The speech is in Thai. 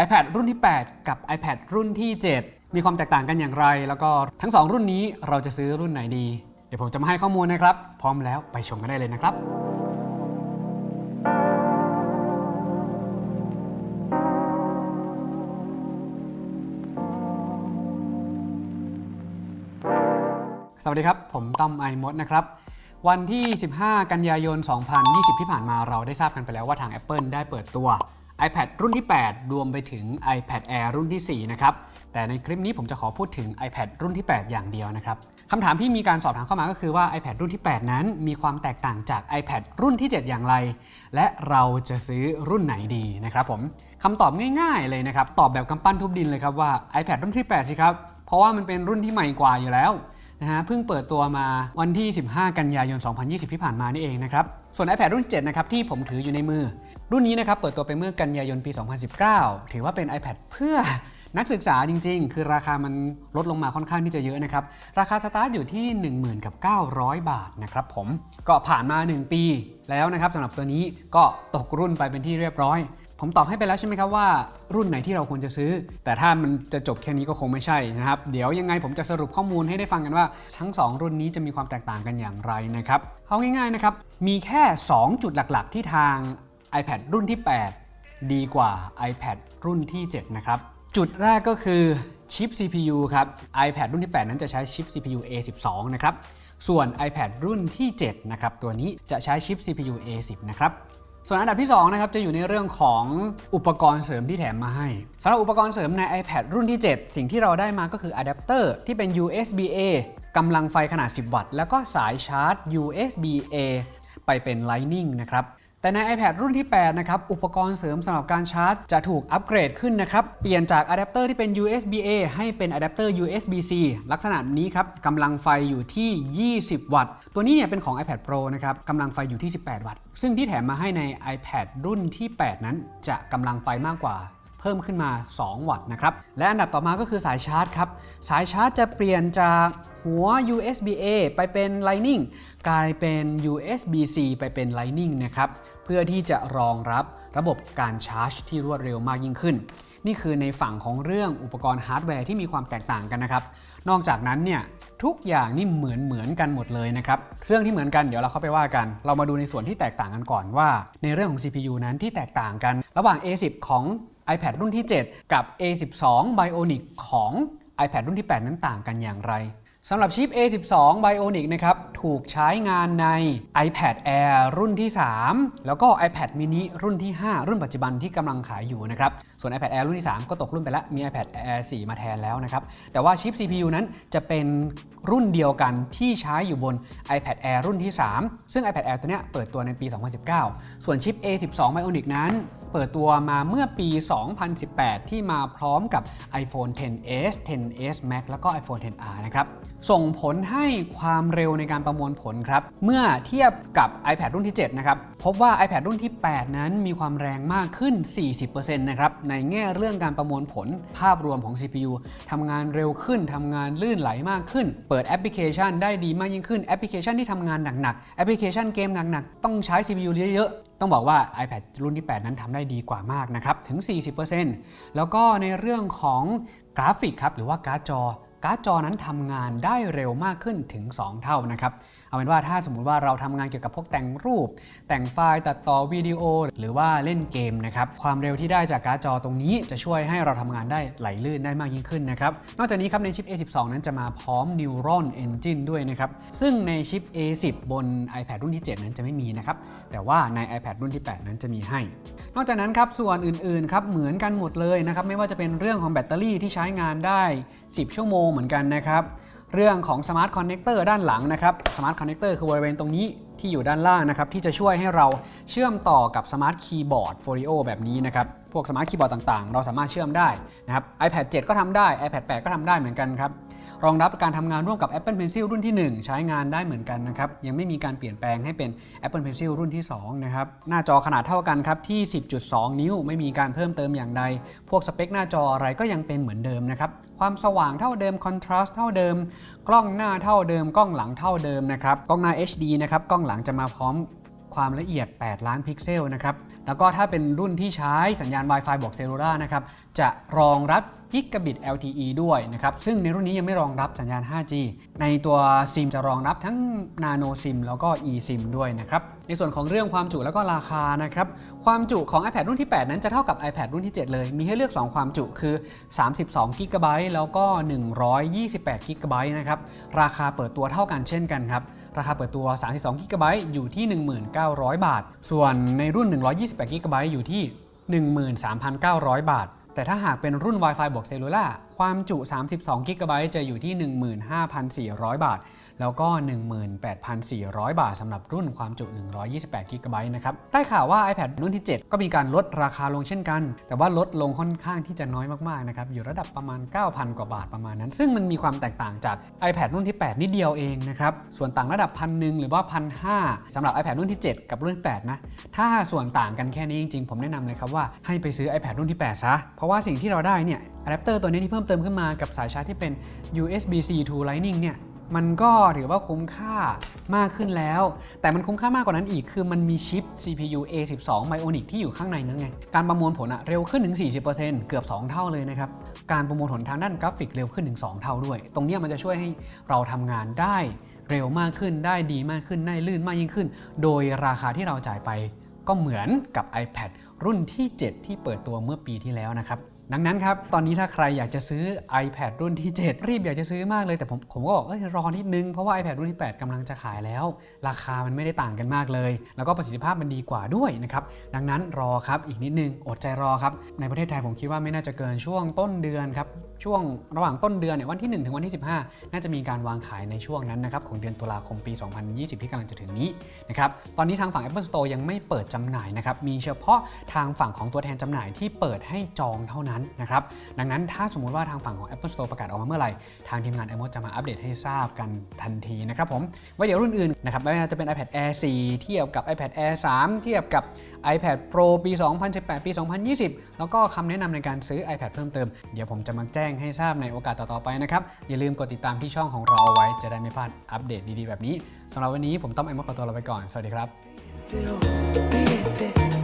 iPad รุ่นที่ 8 กับ iPad รุ่นที่ 7 มีความแตกต่างกันอย่างไร แล้วก็ทั้ง 2 รุ่นนี้เราจะซื้อรุ่นไหนดี เดี๋ยวผมจะมาให้ข้อมูลนะครับ พร้อมแล้วไปชมกันได้เลยนะครับสวัสดีครับ ผมต้อมไอมดนะครับ วันที่ 15 กันยายน 2020 ที่ผ่านมาเราได้ทราบกันไปแล้วว่าทาง Apple ได้เปิดตัว iPad รุ่นที่ 8 รวมไปถึง iPad Air รุ่นที่ 4 นะครับ แต่ในคลิปนี้ผมจะขอพูดถึง iPad รุ่นที่ 8 อย่างเดียวนะครับคำถามที่มีการสอบถามเข้ามาก็คือว่า iPad รุ่นที่ 8 นั้น มีความแตกต่างจาก iPad รุ่นที่ 7 อย่างไร และเราจะซื้อรุ่นไหนดีนะครับผมคำตอบง่ายๆเลยนะครับ ตอบแบบกำปั้นทุบดินเลยครับว่า iPad รุ่นที่ 8 สิครับ เพราะว่ามันเป็นรุ่นที่ใหม่กว่าอยู่แล้วนะฮะ เพิ่งเปิดตัวมาวันที่ 15 กันยายน 2020 ที่ผ่านมานี่เองนะครับ ส่วน iPad รุ่น 7 นะครับที่ผมถืออยู่ในมือ รุ่นนี้นะครับเปิดตัวไปเมื่อกันยายนปี 2019 ถือว่าเป็น iPad เพื่อนักศึกษาจริง ๆ คือราคามันลดลงมาค่อนข้างที่จะเยอะนะครับ ราคาสตาร์ทอยู่ที่ 10,000กับ900 บาทนะครับผม ก็ผ่านมา 1 ปีแล้วนะครับสำหรับตัวนี้ก็ตกรุ่นไปเป็นที่เรียบร้อย ผมตอบให้ไปแล้วใช่ไหมครับว่า รุ่นไหนที่เราควรจะซื้อ แต่ถ้ามันจะจบแค่นี้ก็คงไม่ใช่นะครับ เดี๋ยวยังไงผมจะสรุปข้อมูลให้ได้ฟังกันว่า ทั้ง 2 รุ่นนี้จะมีความแตกต่างกันอย่างไรนะครับเอาง่ายๆนะครับมีแค่ 2 จุดหลักๆ ที่ทาง iPad รุ่นที่ 8 ดีกว่า iPad รุ่นที่ 7 นะครับ จุดแรกก็คือชิป CPU ครับ iPad รุ่นที่ 8 นั้นจะใช้ชิป CPU A12 นะครับส่วน iPad รุ่นที่ 7 นะครับตัวนี้จะใช้ชิป CPU A10 นะครับ ส่วนอันดับที่2นะครับจะอยู่ในเรื่องของอุปกรณ์เสริมที่แถมมาให้สำหรับอุปกรณ์เสริมใน iPad รุ่นที่ 7 สิ่งที่เราได้มาก็คืออะแดปเตอร์ที่เป็น USB-A กำลังไฟขนาด 10 วัตต์ แล้วก็สายชาร์จ USB-A ไปเป็น Lightning นะครับ แต่ใน iPad รุ่นที่ 8 นะครับ อุปกรณ์เสริมสำหรับการชาร์จ จะถูกอัปเกรดขึ้นนะครับ เปลี่ยนจากอะแดปเตอร์ที่เป็น USB-A ให้เป็นอะแดปเตอร์ USB-C ลักษณะนี้ครับกำลังไฟอยู่ที่ 20 วัตต์ ตัวนี้เนี่ยเป็นของ iPad Pro นะครับกำลังไฟอยู่ที่ 18 วัตต์ ซึ่งที่แถมมาให้ใน iPad รุ่นที่ 8 นั้นจะกำลังไฟมากกว่า เพิ่มขึ้นมา 2 วัตต์นะครับและอันดับต่อมาก็คือสายชาร์จครับสายชาร์จจะเปลี่ยนจากหัว USB-A ไปเป็น Lightning กลายเป็น USB-C ไปเป็น Lightning นะครับเพื่อที่จะรองรับระบบการชาร์จที่รวดเร็วมากยิ่งขึ้น นี่คือในฝั่งของเรื่องอุปกรณ์ฮาร์ดแวร์ที่มีความแตกต่างกันนะครับนอกจากนั้นเนี่ยทุกอย่างนี่เหมือนเหมือนกันหมดเลยนะครับเรื่องที่เหมือนกันเดี๋ยวเราเข้าไปว่ากัน เรามาดูในส่วนที่แตกต่างกันก่อนว่า ในเรื่องของ CPU นั้นที่แตกต่างกัน ระหว่าง A10 ของ iPad รุ่นที่ 7 กับ A12 Bionic ของ iPad รุ่นที่ 8 นั้นต่างกันอย่างไรสำหรับชิป A12 Bionic นะครับ ถูกใช้งานใน iPad Air รุ่นที่ 3 แล้วก็ iPad mini รุ่นที่ 5 รุ่นปัจจุบันที่กำลังขายอยู่นะครับ ส่วน iPad Air รุ่นที่ 3 ก็ตกรุ่นไปแล้ว มี iPad Air 4 มาแทนแล้วนะครับ แต่ว่าชิป CPU นั้นจะเป็นรุ่นเดียวกันที่ใช้อยู่บน iPad Air รุ่นที่ 3 ซึ่ง iPad Air ตัวเนี้ยเปิดตัวในปี 2019 ส่วนชิป A12 Bionic นั้น เปิดตัวมาเมื่อปี 2018 ที่มาพร้อมกับ iPhone 10s 10s Max แล้วก็ iPhone 10r นะครับ ส่งผลให้ความเร็วในการประมวลผลครับ เมื่อเทียบกับ iPad รุ่นที่ 7 นะครับ พบว่า iPad รุ่นที่ 8 นั้นมีความแรงมากขึ้น 40%นะครับ ในแง่เรื่องการประมวลผลภาพรวมของ CPU ทำงานเร็วขึ้น ทำงานลื่นไหลมากขึ้น เปิดแอปพลิเคชันได้ดีมากยิ่งขึ้น แอปพลิเคชันที่ทำงานหนักๆ แอปพลิเคชันเกมหนักๆ ต้องใช้ CPU เยอะๆ ต้องบอกว่า iPad รุ่นที่ 8 นั้นทำได้ดีกว่ามากนะครับ ถึง 40%แล้วก็ในเรื่องของกราฟิกครับ หรือว่าการ์ดจอ การ์ดจอนั้นทำงานได้เร็วมากขึ้นถึง 2 เท่านะครับเอาเป็นว่าถ้าสมมุติว่าเราทำงานเกี่ยวกับพวกแต่งรูป แต่งไฟล์ตัดต่อวิดีโอ หรือว่าเล่นเกมนะครับความเร็วที่ได้จากการ์ดจอตรงนี้จะช่วยให้เราทำงานได้ไหลลื่นได้มากยิ่งขึ้นนะครับนอกจากนี้ครับในชิป A12 นั้นจะมาพร้อม Neural Engine ด้วยนะครับซึ่งในชิป A10 บน iPad รุ่นที่ 7 นั้นจะไม่มีนะครับแต่ว่าใน iPad รุ่นที่ 8 นั้นจะมีให้ นอกจากนั้นครับส่วนอื่นๆครับเหมือนกันหมดเลยนะครับไม่ว่าจะเป็นเรื่องของแบตเตอรี่ที่ใช้งานได้ 10 ชั่วโมงเหมือนกันนะครับ เรื่องของ Smart Connector ด้านหลังนะครับ Smart Connector คือบริเวณตรงนี้ที่อยู่ด้านล่างนะครับ ที่จะช่วยให้เราเชื่อมต่อกับ Smart Keyboard Folio แบบนี้นะครับ พวกสมาร์ทคีย์บอร์ดต่างๆ เราสามารถเชื่อมได้นะครับ iPad 7 ก็ทำได้ iPad 8 ก็ทำได้เหมือนกันครับ รองรับการทำงานร่วมกับ Apple Pencil รุ่นที่ 1 ใช้งานได้เหมือนกันนะครับ ยังไม่มีการเปลี่ยนแปลงให้เป็น Apple Pencil รุ่นที่ 2 นะครับ หน้าจอขนาดเท่ากันครับที่ 10.2 นิ้วไม่มีการเพิ่มเติมอย่างใด พวกสเปคหน้าจออะไรก็ยังเป็นเหมือนเดิมนะครับ ความสว่างเท่าเดิมคอนทราสต์เท่าเดิม กล้องหน้าเท่าเดิม กล้องหลังเท่าเดิมนะครับ กล้องหน้า HD นะครับ กล้องหลังจะมาพร้อม ความละเอียด 8 ล้านพิกเซลนะครับ แล้วก็ถ้าเป็นรุ่นที่ใช้สัญญาณ Wi-Fi บวก Cellular นะครับ จะรองรับกิกะบิต LTE ด้วยนะครับ ซึ่งในรุ่นนี้ยังไม่รองรับสัญญาณ 5G ในตัวซิมจะรองรับทั้ง Nano SIM แล้วก็ eSIM ด้วยนะครับ ในส่วนของเรื่องความจุแล้วก็ราคานะครับ ความจุของ iPad รุ่นที่ 8 นั้นจะเท่ากับ iPad รุ่นที่ 7 เลย มีให้เลือก 2 ความจุคือ 32 GB แล้วก็ 128 GB นะครับ ราคาเปิดตัวเท่ากันเช่นกันครับ ราคาเปิดตัว 32 g b อยู่ที่1,900 บาท ส่วนในรุ่น 128 g b อยู่ที่ 13,900 บาท แต่ถ้าหากเป็นรุ่น Wi-Fi บวกเซลลูล่าความจุ 32 g b จะอยู่ที่ 15,400 บาทแล้วก็ 18,400 บาทสำหรับรุ่นความจุ 128 g b นะครับ ได้ข่าวว่า iPad รุ่นที่ 7 ก็มีการลดราคาลงเช่นกัน แต่ว่าลดลงค่อนข้างที่จะน้อยมากๆนะครับ อยู่ระดับประมาณ 9,000 กว่าบาทประมาณนั้น ซึ่งมันมีความแตกต่างจาก iPad รุ่นที่ 8 นิดเดียวเองนะครับ ส่วนต่างระดับพันหนึ่งหรือว่าพันห้าสำหรับ iPad รุ่นที่ 7 กับรุ่นที่8นะ ถ้าส่วนต่างกันแค่นี้จริงๆ ผมแนะนำเลยครับว่าให้ไปซื้อ iPad รุ่นที่ 8 ซะ เพราะว่าสิ่งที่เราได้เนี่ยอะแดปเตอร์ตัวนี้ที่เพิ่มเติมขึ้นมากับสายชาร์จที่เป็น USB-C to Lightning เนี่ย มันก็ถือว่าคุ้มค่ามากขึ้นแล้ว แต่มันคุ้มค่ามากกว่านั้นอีก คือมันมีชิป CPU A12 Bionic ที่อยู่ข้างในนั้นไง การประมวลผลอะเร็วขึ้นถึง 40%เกือบ 2 เท่าเลยนะครับ การประมวลผลทางด้านกราฟิกเร็วขึ้นถึง 2 เท่าด้วย ตรงนี้มันจะช่วยให้เราทำงานได้เร็วมากขึ้น ได้ดีมากขึ้น ได้ลื่นมากยิ่งขึ้น โดยราคาที่เราจ่ายไปก็เหมือนกับ iPad รุ่นที่ 7 ที่เปิดตัวเมื่อปีที่แล้วนะครับ ดังนั้นครับ ตอนนี้ถ้าใครอยากจะซื้อ iPad รุ่นที่ 7 รีบอยากจะซื้อมากเลยแต่ผมผมก็บอกเอ้ยรอนิดนึง เพราะว่า iPad รุ่นที่ 8กำลังจะขายแล้ว ราคามันไม่ได้ต่างกันมากเลย แล้วก็ประสิทธิภาพมันดีกว่าด้วยนะครับดังนั้นรอครับอีกนิดนึงอดใจรอครับในประเทศไทยผมคิดว่าไม่น่าจะเกินช่วงต้นเดือนครับช่วงระหว่างต้นเดือนเนี่ยวันที่ 1 ถึงวันที่ 15 น่าจะมีการวางขายในช่วงนั้นนะครับของเดือนตุลาคมปี 2020 ที่กำลังจะถึงนี้นะครับตอนนี้ทางฝั่ง Apple Store ยังไม่เปิดจำหน่ายนะครับมีเฉพาะทางฝั่งของตัวแทนจำหน่ายที่เปิดให้จองเท่านั้นนะครับดังนั้นถ้าสมมุติว่าทางฝั่งของ Apple Store ประกาศออกมาเมื่อไหร่ ทางทีมงาน i m o จะมาอัปเดตให้ทราบกันทันทีนะครับผมไว้เดี๋ยวรุ่นอื่นนะครับไม่ว่าจะเป็น iPad Air 4 เทียบกับ iPad Air 3 เทียบกับ iPad Pro ปี 2018 ปี 2020 แล้วก็คำแนะนำในการซื้อ iPad เพิ่มเติม เดี๋ยวผมจะมาแจ้งให้ทราบในโอกาสต่อๆไปนะครับ อย่าลืมกดติดตามที่ช่องของเราเอาไว้จะได้ไม่พลาดอัปเดตดีๆแบบนี้สำหรับวันนี้ผมต้องไอมอขอตัวลาไปก่อน สวัสดีครับ